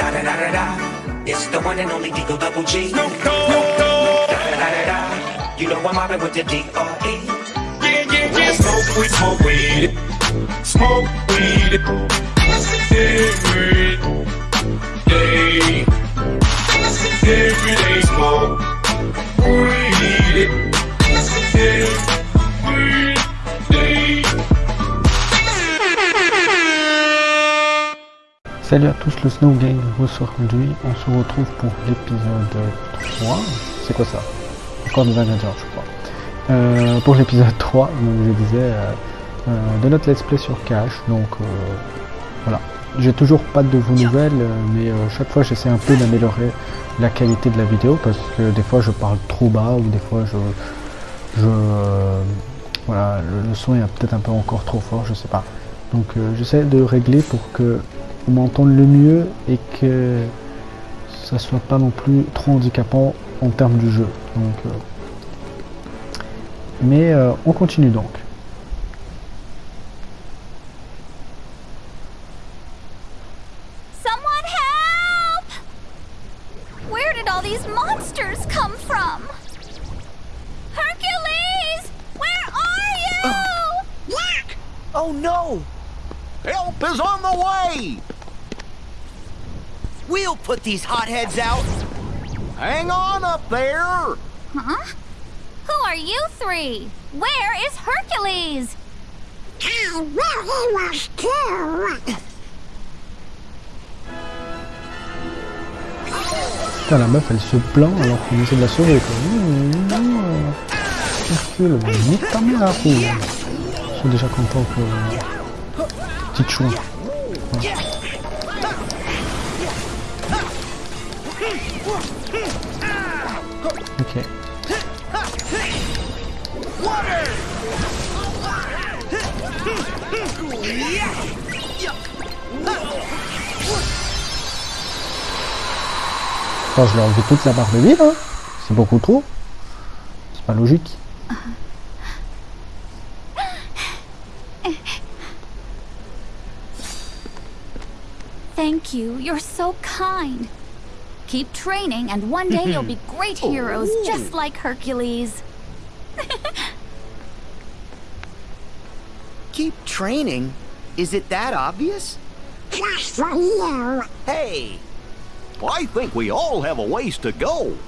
Da da da da da. It's the one and only Deagle Double G. Snoop Dogg. Da da da da da. You know I'm mobbing with the D.R.E. Yeah, yeah, yeah. Smoke weed, smoke weed. Smoke weed. Every day. Every day smoke weed. Salut à tous, le Snow vous aujourd'hui. On se retrouve pour l'épisode 3. C'est quoi ça? Encore des ingrédients, je crois. Euh, pour l'épisode 3, donc je disais, euh, euh, de notre let's play sur Cash. Donc voilà. J'ai toujours pas de vos nouvelles, mais chaque fois j'essaie un peu d'améliorer la qualité de la vidéo parce que des fois je parle trop bas ou des fois je. je voilà, le, le son est peut-être un peu encore trop fort, je sais pas. Donc j'essaie de régler pour que on m'entende le mieux et que ça soit pas non plus trop handicapant en termes du jeu. Donc, euh, mais euh, on continue donc. These hotheads out. Hang on up there! Huh? Who are you three? Where is Hercules? I will he was too. Putain, la meuf elle se plaint alors qu'on essaie de la sauver quoi. Mmh, non, Hercule, nique ta mère, fou. Je suis déjà content que. Petite. Voilà. Ok. Attends, je lui ai enlevé toute la barre de vie là. C'est beaucoup trop. C'est pas logique. Thank you. You're so kind. Keep training, and one day you'll be great heroes, just like Hercules. Keep training? Is it that obvious? Just for you. Hey! I think we all have a ways to go.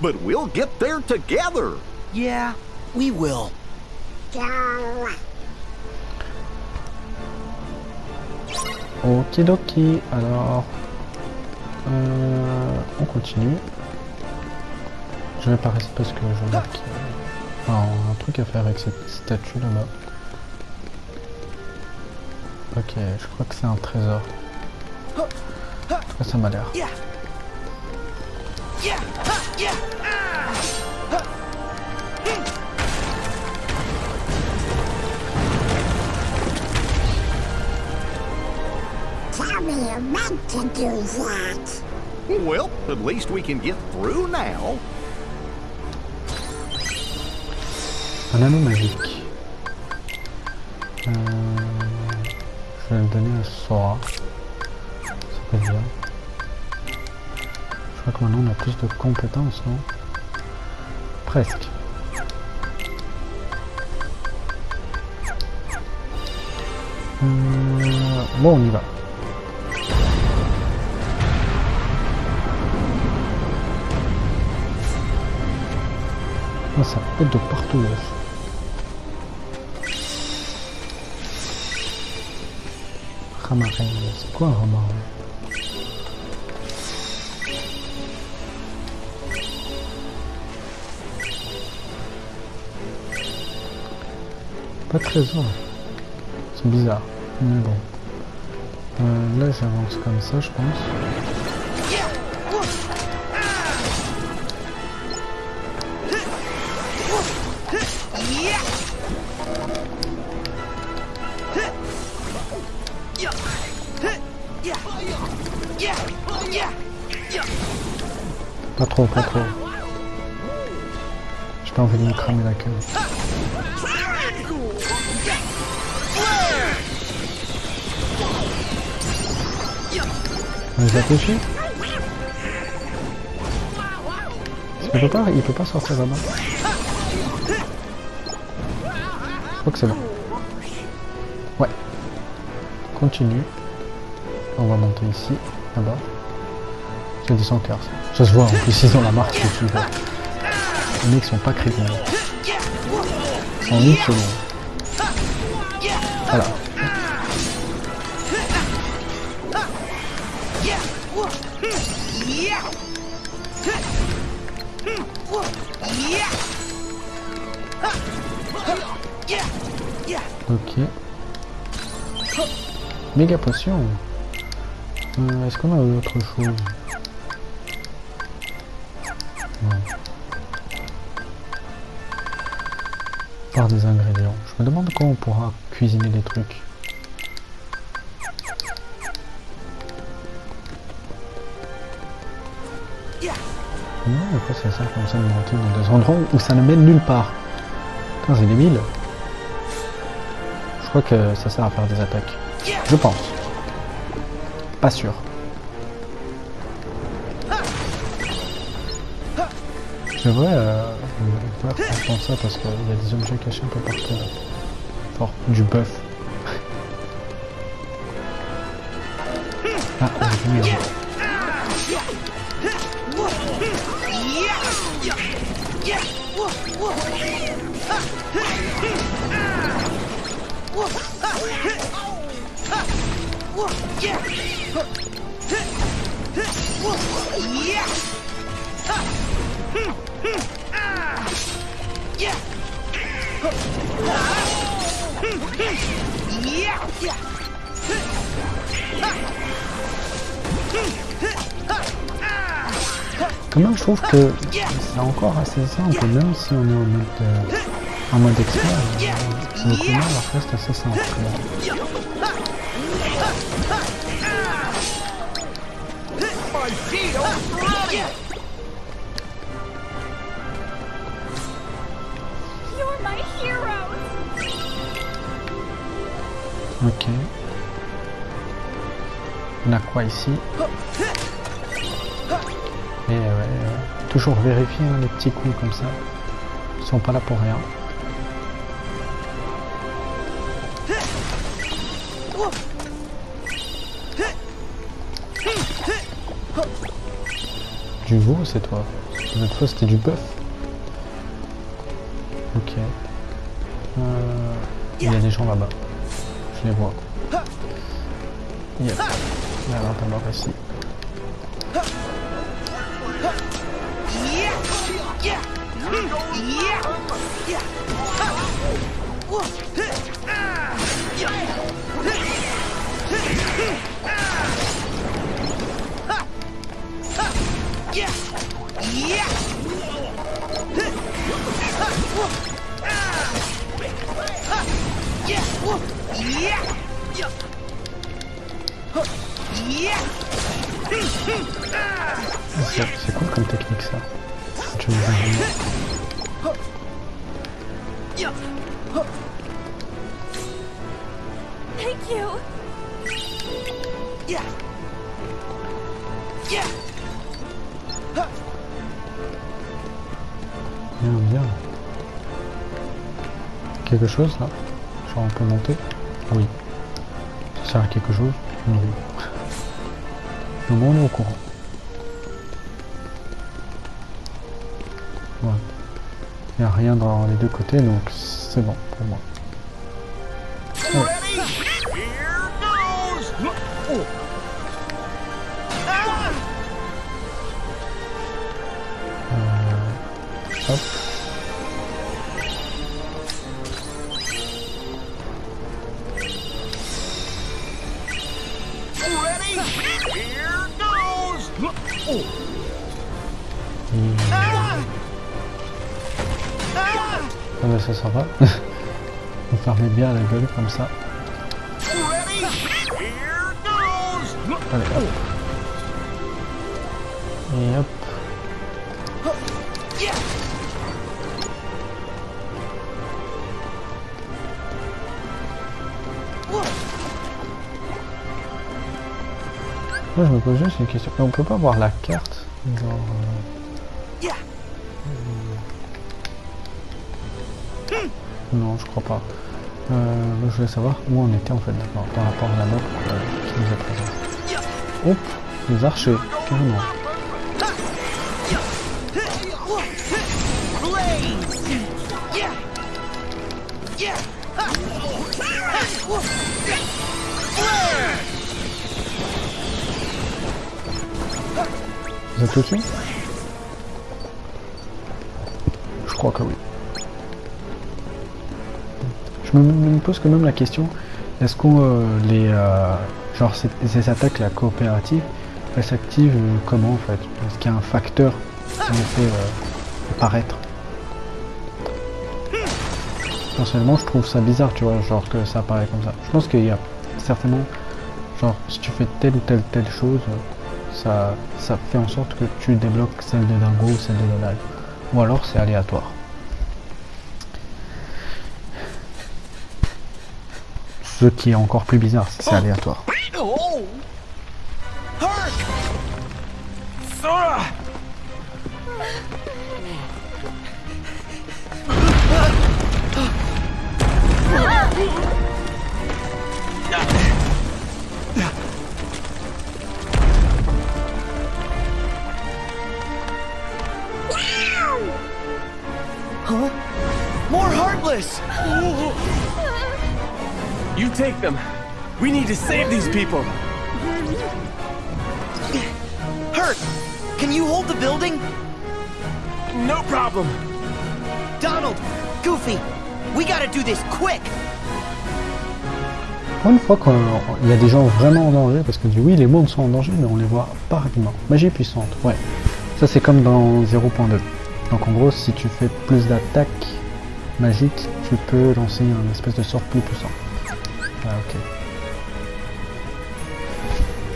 But we'll get there together. Yeah, we will. Go. Okidoki, alors euh, on continue. Je vais pas rester parce que je vois qu'il y a un truc à faire avec cette statue là-bas. Ok, je crois que c'est un trésor. Ça, ça m'a l'air. Meant to do that. Well, at least we can get through now. Un anneau magique. Euh, je vais le donner à Sora. Ça peut être bien. Je crois que maintenant on a plus de compétences, non? Presque. Euh, bon, on y va. Ah, ça pète de partout. là. Ramarin, c'est quoi un ramarin Pas de trésor. C'est bizarre. Mais bon. Euh, là j'avance comme ça je pense. Trop, pas trop. J'ai pas envie de me cramer la queue. On les a touchés Il peut pas, il peut pas sortir là-bas. Je crois que c'est bon. Ouais. Continue. On va monter ici, là-bas. J'ai dit 100 cœurs. Ça se voit en plus, ils ont la marque dessus. là. Les mecs sont pas crédibles. En une seconde. Voilà. Ok. Méga potion. Euh, Est-ce qu'on a autre chose? Des ingrédients. Je me demande comment on pourra cuisiner des trucs. Non, pourquoi c'est ça comme ça de monter dans des endroits où ça ne mène nulle part Putain, c'est débile. Je crois que ça sert à faire des attaques. Je pense. Pas sûr. C'est vrai, on va faire ça parce qu'il y a des objets cachés un peu partout. Fort, du bœuf. Ah, j'ai vu, euh, Quand même, je trouve que c'est encore assez simple, même si on est en mode, euh, en mode expert. Le reste assez simple. quand Ok. On a quoi ici Et ouais, euh, toujours vérifier hein, les petits coups comme ça. Ils sont pas là pour rien. Du veau, c'est toi. L'autre fois, c'était du bœuf. Il y a des gens là-bas. Je les vois. Yep. C'est cool comme technique ça. Tu me. Thank you! Bien, bien. Quelque chose là Genre on peut monter oui. Ça sert à quelque chose roue. Le monde est au courant. Ouais. Il n'y a rien dans les deux côtés donc c'est bon pour moi. Euh. Va. Vous fermez bien la gueule comme ça. Allez, hop. Et hop. Après, je me pose juste une question. Mais on peut pas voir la carte Genre. Non, je crois pas. Euh, je voulais savoir où on était en fait d'accord, par rapport à la map euh, qui nous est présente. Hop, les archers, carrément. Vous êtes au-dessus? Je crois que oui. Je me, pose quand même la question, est-ce qu'on euh, les euh, genre ces, attaques la coopératives, elles s'activent euh, comment en fait? Est-ce qu'il y a un facteur qui les fait euh, apparaître? Personnellement, je trouve ça bizarre, tu vois, genre que ça apparaît comme ça. Je pense qu'il y a certainement, genre, si tu fais telle ou telle telle chose, ça, ça fait en sorte que tu débloques celle de Dingo ou celle de Donald. Ou alors c'est aléatoire. Ce qui est encore plus bizarre, c'est aléatoire. You take them. We need to save these people. Hurt! Can you hold the building? No problem. Donald! Goofy! We gotta do this quick! Pour une fois qu'il y a des gens vraiment en danger, parce que oui, les mondes sont en danger, mais on les voit pas rapidement. Magie puissante, ouais. Ça c'est comme dans 0.2. Donc en gros, si tu fais plus d'attaques magiques, tu peux lancer un espèce de sort plus puissant. Ah ok.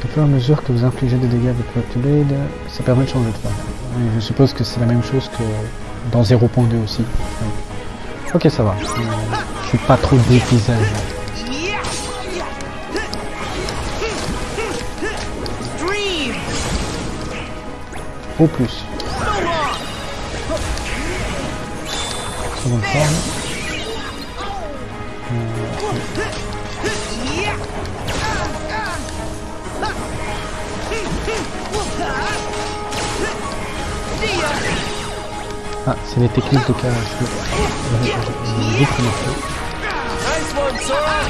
Au fur et à mesure que vous infligez des dégâts avec votre blade, ça permet de changer de forme. Je suppose que c'est la même chose que dans 0.2 aussi. Ok, ça va. Je suis pas trop! Dream! Au plus. Ah, c'est les techniques de carrage. J'ai vite remarqué. Nice one, Sora.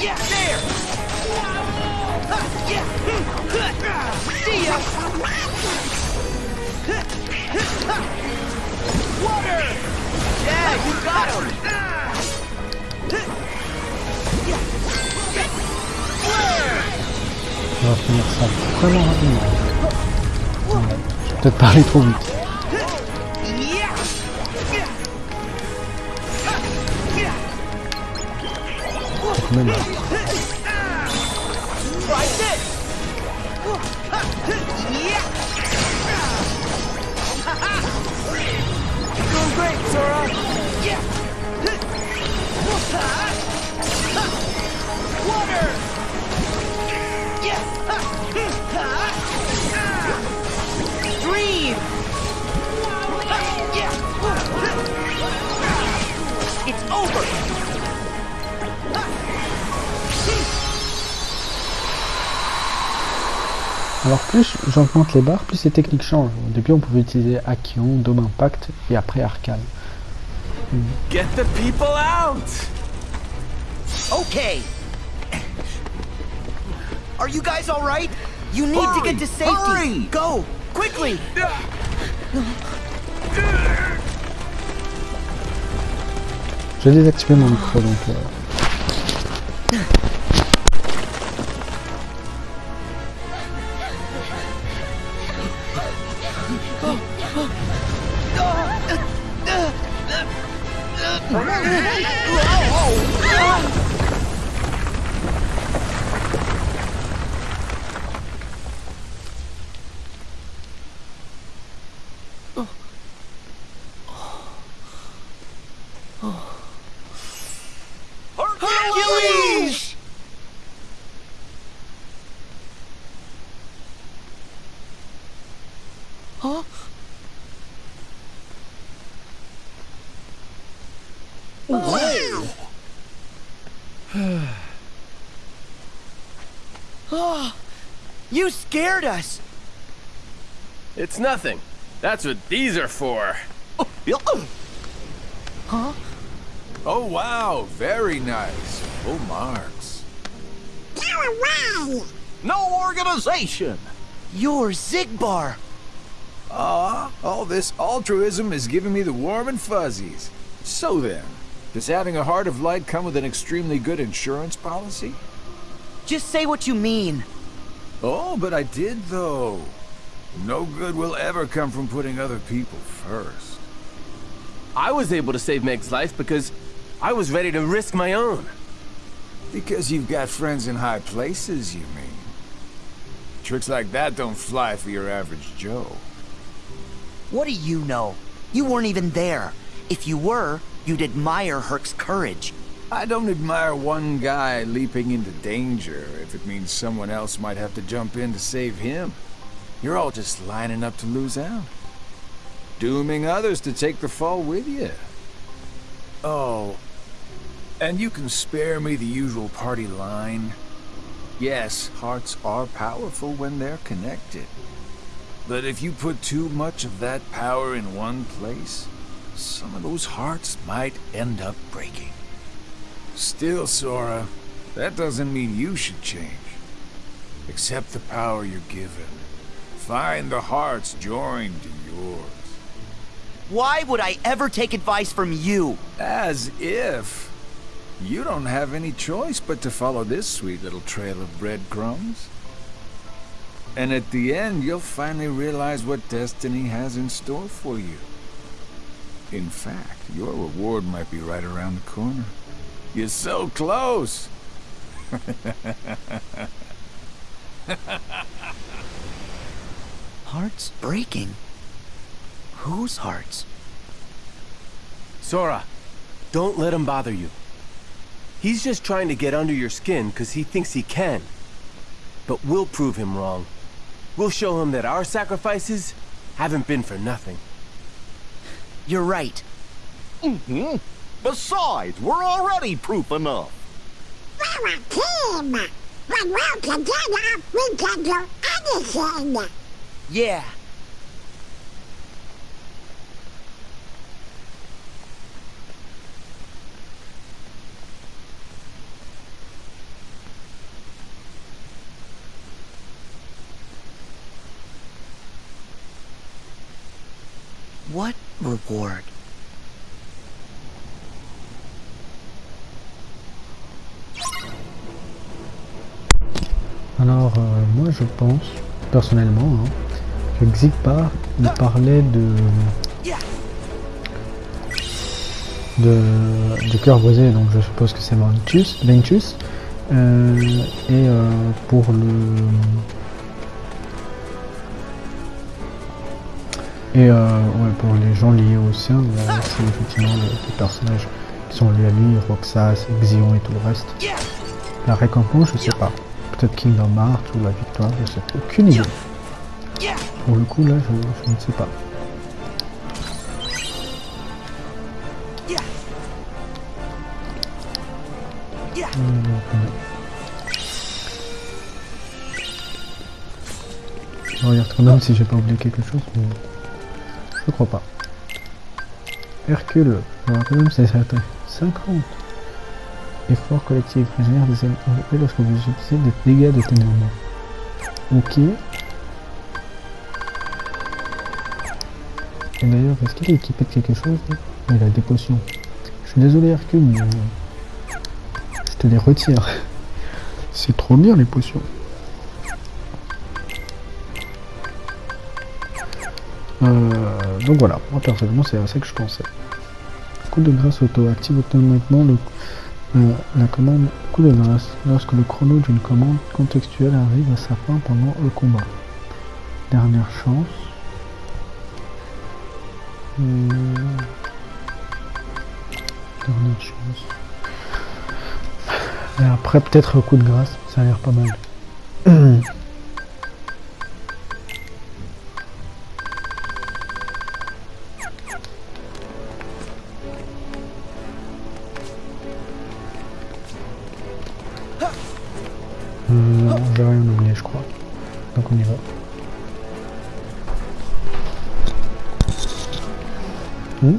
Yeah, there! Yeah! See ya! Water! Yeah, you got him! Finir ça vraiment rapidement. Ouais, J'ai peut-être parlé trop vite. Alors plus j'augmente les barres, plus les techniques changent. Au début on pouvait utiliser Akion, Dome Impact et après Arcane. Get the people out. Okay. Are you guys all right? You need to get to safety. Hurry! Go, quickly. J'ai désactivé mon micro donc... euh, oh, you scared us. It's nothing. That's what these are for. Huh? Oh, wow. Very nice. Full marks. Go away! No organization. You're Zigbar. Ah, all this altruism is giving me the warm and fuzzies. So then, does having a heart of light come with an extremely good insurance policy? Just say what you mean. Oh, but I did though. No good will ever come from putting other people first. I was able to save Meg's life because I was ready to risk my own. Because you've got friends in high places, you mean? Tricks like that don't fly for your average Joe. What do you know? You weren't even there. If you were, you'd admire Herc's courage. I don't admire one guy leaping into danger if it means someone else might have to jump in to save him. You're all just lining up to lose out. Dooming others to take the fall with you. Oh, and you can spare me the usual party line. Yes, hearts are powerful when they're connected. But if you put too much of that power in one place, some of those hearts might end up breaking. Still, Sora, that doesn't mean you should change. Accept the power you're given. Find the hearts joined to yours. Why would I ever take advice from you? As if. You don't have any choice but to follow this sweet little trail of breadcrumbs. And at the end, you'll finally realize what destiny has in store for you. In fact, your reward might be right around the corner. You're so close! Hearts breaking? Whose hearts? Sora, don't let him bother you. He's just trying to get under your skin because he thinks he can. But we'll prove him wrong. We'll show him that our sacrifices haven't been for nothing. You're right. Mm-hmm. Besides, we're already proof enough. We're a team! When we're together, we can do anything! Yeah. Reward? Alors, euh, moi je pense, personnellement, hein, que Xigbar, il parlait de. de du cœur brisé, donc je suppose que c'est Ventus. Ventus euh, et euh, pour le. Et euh, ouais, pour les gens liés au sien, là, c'est effectivement les, personnages qui sont liés à lui, Roxas, Xion et tout le reste. La récompense, je sais pas. Peut-être Kingdom Hearts ou la victoire, je sais. Aucune idée. Pour le coup, là, je, je ne sais pas. Je regarde quand même si j'ai pas oublié quelque chose, mais je crois pas. Hercule, quand même c'est certain. 50 Effort collectif régénère des énergies lorsque vous utilisez des dégâts de ténèbres. Ok. Et d'ailleurs, est-ce qu'il est équipé de quelque chose Il a des potions. Je suis désolé Hercule, mais je te les retire. C'est trop bien les potions. Euh, donc voilà, moi personnellement c'est à ça que je pensais. Coup de grâce auto active automatiquement euh, la commande coup de grâce lorsque le chrono d'une commande contextuelle arrive à sa fin pendant le combat. Dernière chance. Euh, Dernière chance. Et après peut-être coup de grâce, ça a l'air pas mal. 嗯？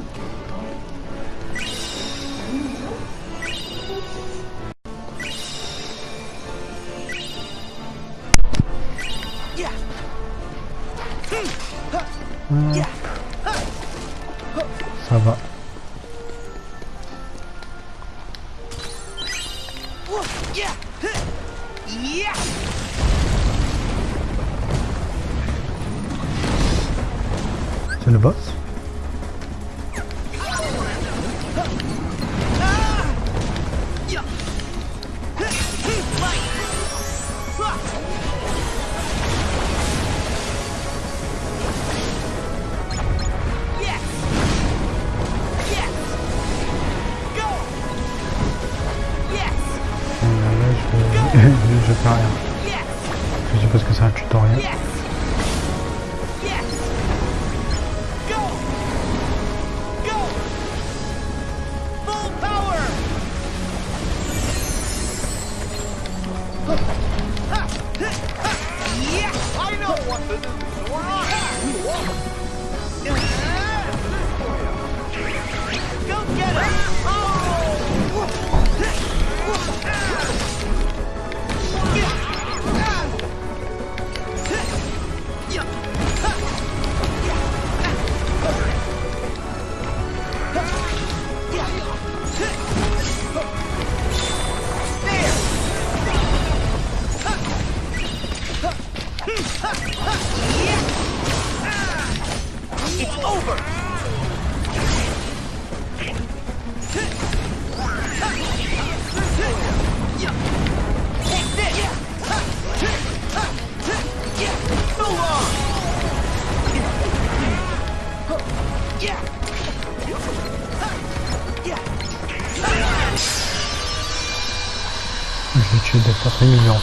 Je l'ai tué humiliante.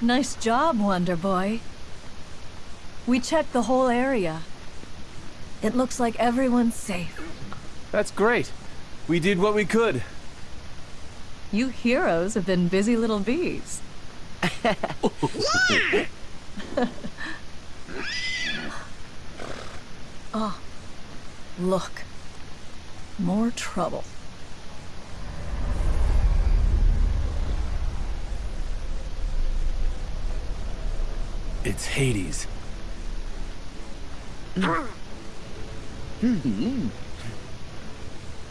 Nice job, Wonder Boy. We checked the whole area. It looks like everyone's safe. That's great. We did what we could. You heroes have been busy little bees. oh, look. More trouble. It's Hades. Hmm. Hmm. Hmm.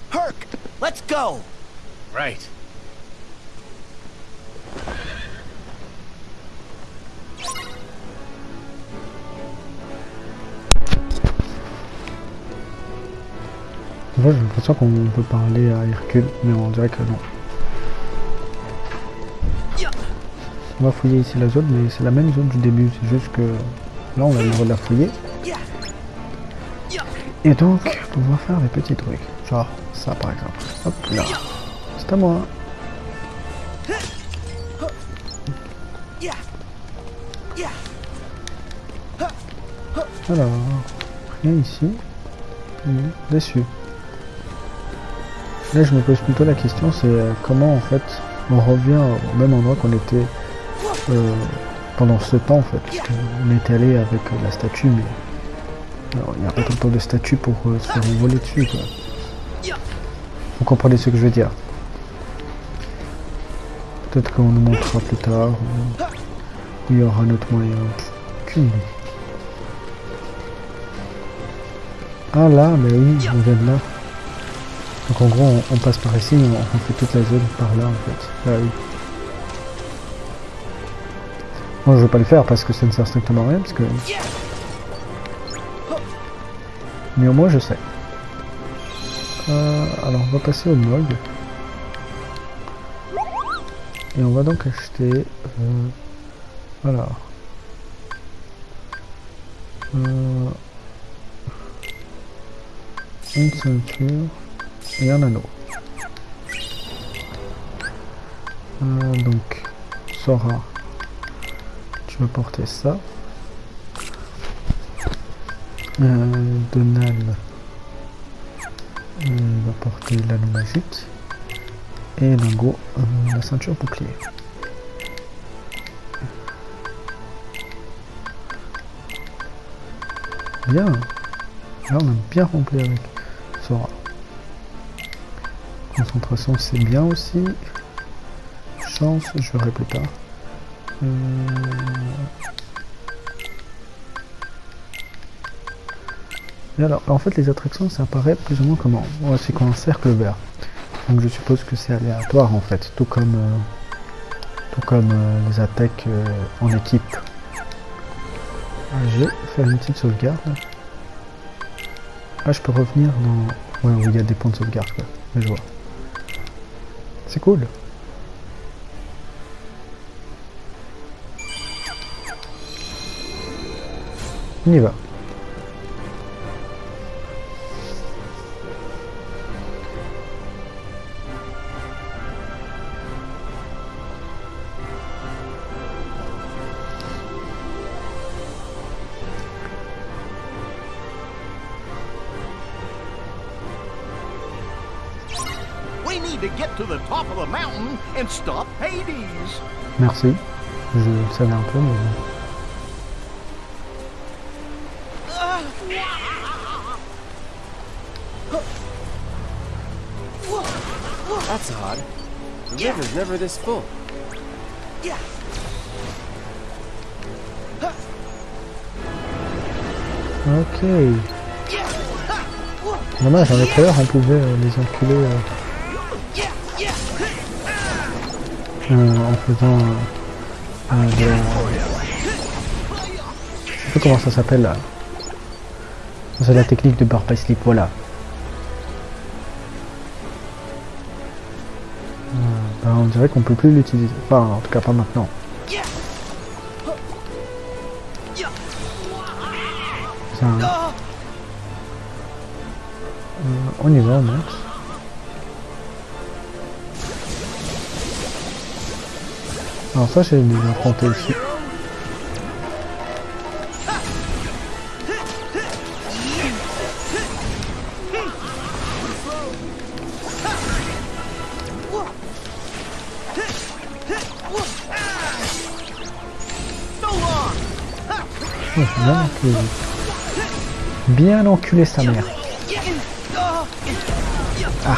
Herc, let's go! Right. Moi j'ai l'impression qu'on peut parler à Hercule, mais on dirait que non. On va fouiller ici la zone, mais c'est la même zone du début, c'est juste que là on a le droit de la fouiller. Et donc, on va faire des petits trucs. Genre ça par exemple. Hop là. C'est à moi. Alors, rien ici. Hmm, Déçu. Là, je me pose plutôt la question, c'est euh, comment en fait on revient au même endroit qu'on était euh, pendant ce temps en fait. Qu'on était allé avec euh, la statue, mais il n'y a pas temps de statue pour se faire voler dessus quoi. Vous comprenez ce que je veux dire? Peut-être qu'on nous montrera plus tard. Il y aura un autre moyen. Ah là, mais oui, on vient de là. Donc en gros, on, passe par ici, mais on, fait toute la zone par là en fait. Ah oui. Moi, je veux pas le faire parce que ça ne sert strictement à rien, parce que... Mais au moins, je sais. Euh, alors, on va passer au mog. Et on va donc acheter... Euh, voilà. Euh, une ceinture et un anneau. Euh, donc, Sora, tu vas porter ça. Euh, Donald euh, va porter l'anneau magique. Et Lingo, la ceinture bouclier. Bien. Là, on a bien rempli avec Sora. Concentration, c'est bien aussi. Chance, je verrai plus tard. Et alors, en fait, les attractions, ça apparaît plus ou moins comment? C'est comme un cercle vert. Donc je suppose que c'est aléatoire en fait, tout comme, euh, tout comme euh, les attaques euh, en équipe. Ah, je vais faire une petite sauvegarde. Ah, je peux revenir dans... Ouais, il y a des points de sauvegarde quoi. Mais je vois. C'est cool. On y va. To get to the top of the mountain and stop Hades. Merci. Je le savais un peu, mais... That's odd. The river's never this full. Ok. Dommage, dans les trailers, on pouvait euh, les enculer euh, en faisant euh, un de... Je sais pas comment ça s'appelle là. C'est la technique de bar slip, voilà. Euh, ben, on dirait qu'on peut plus l'utiliser. Enfin, en tout cas pas maintenant. Euh, on y va, on Alors ça, j'ai déjà affronté aussi. Oh, bien enculé. Bien enculé sa mère. Ah.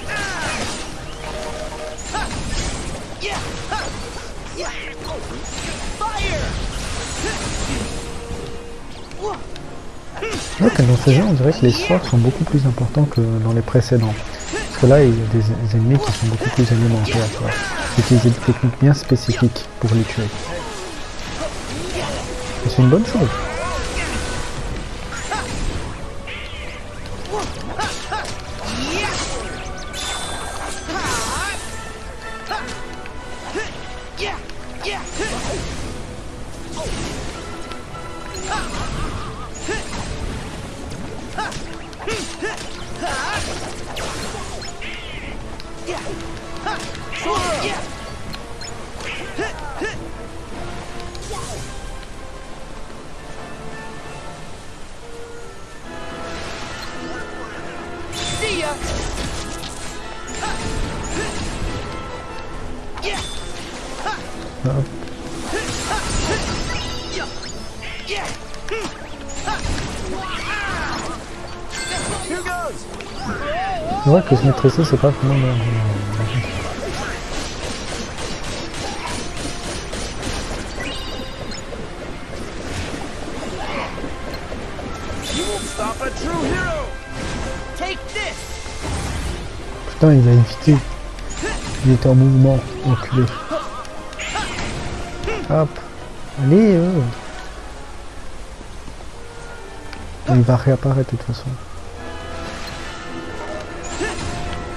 Dans ce jeu, on dirait que les sorts sont beaucoup plus importants que dans les précédents. Parce que là, il y a des ennemis qui sont beaucoup plus alimentaires. tu vois. Utiliser des techniques bien spécifiques pour les tuer. Et c'est une bonne chose. C'est vrai que se maîtriser, c'est pas vraiment! Putain, il a évité. Il était en mouvement, enculé. Hop. Allez, euh. Il va réapparaître de toute façon.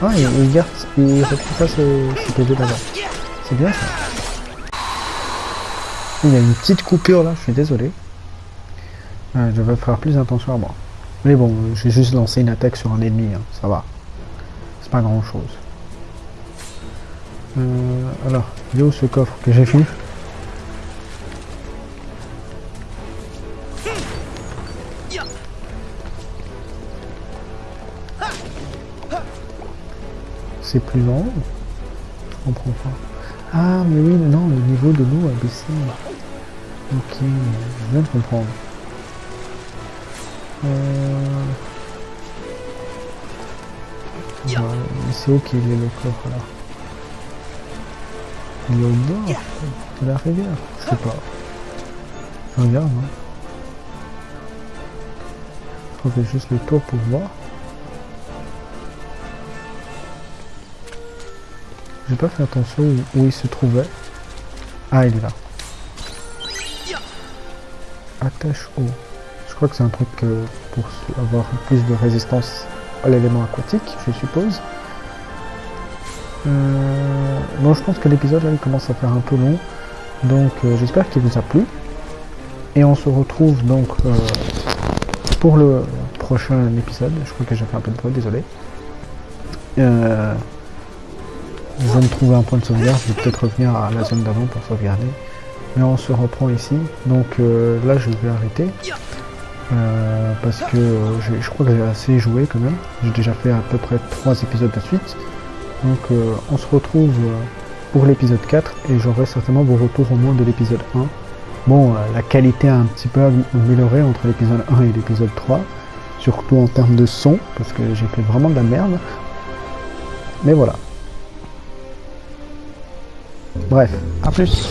Ah, il, garde, il d'avant. C'est bien ça. Il y a une petite coupure là, je suis désolé. Euh, je vais faire plus attention à moi. Mais bon, j'ai juste lancé une attaque sur un ennemi, hein, ça va. C'est pas grand chose. Euh, alors, il est où ce coffre que j'ai vu C'est plus long Je comprends pas. Ah, mais oui, non, le niveau de l'eau a baissé. Ok, je viens de comprendre. Euh... Mais c'est où qu'il est le coffre là Il est au bord de la rivière Je sais pas. Je regarde, hein. Je refais juste le tour pour voir. J'ai pas fait attention où, il se trouvait. Ah, il est là. Attache haut. Je crois que c'est un truc euh, pour avoir plus de résistance à l'élément aquatique, je suppose. Euh, bon, je pense que l'épisode là il commence à faire un peu long. Donc euh, j'espère qu'il vous a plu. Et on se retrouve donc euh, pour le prochain épisode. Je crois que j'ai fait un peu de bruit, désolé. Je viens de trouver un point de sauvegarde, je vais peut-être revenir à la zone d'avant pour sauvegarder. Mais on se reprend ici. Donc euh, là je vais arrêter. Euh, parce que euh, je crois que j'ai assez joué quand même. J'ai déjà fait à peu près 3 épisodes de suite. Donc euh, on se retrouve euh, pour l'épisode 4 et j'aurai certainement vos retours au moins de l'épisode 1. Bon, euh, la qualité a un petit peu amélioré entre l'épisode 1 et l'épisode 3. Surtout en termes de son, parce que j'ai fait vraiment de la merde. Mais voilà. Bref, à plus